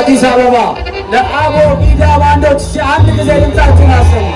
አዲስ አበባ ለአቦ ሚዲያ ባንዶች አንድ ጊዜ ድምፃችሁን አሰሙ።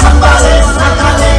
संभाले संभाले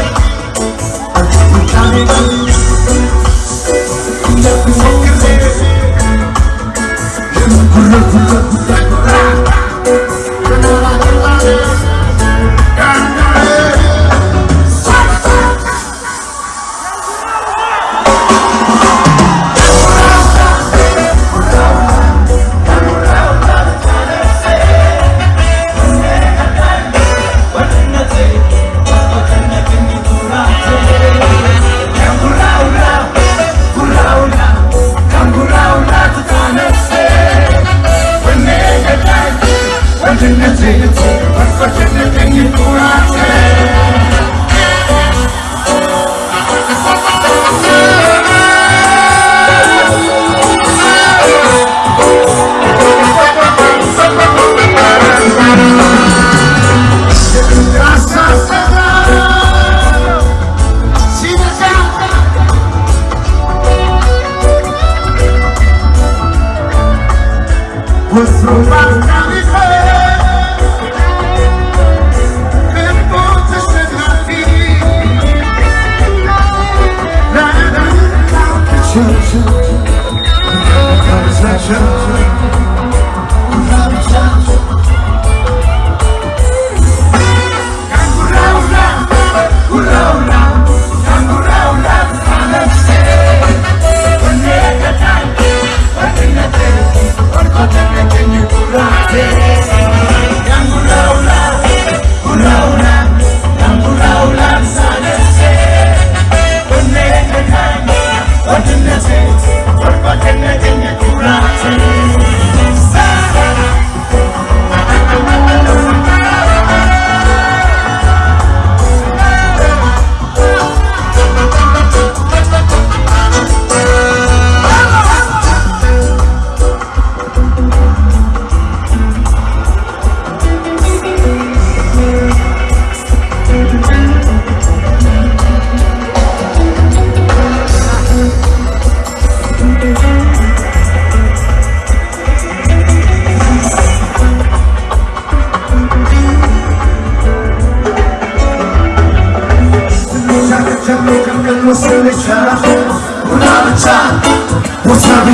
to the table.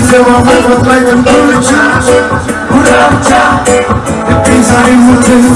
Widziałam lewo twoją ulicza Urodzia Pisali mu tym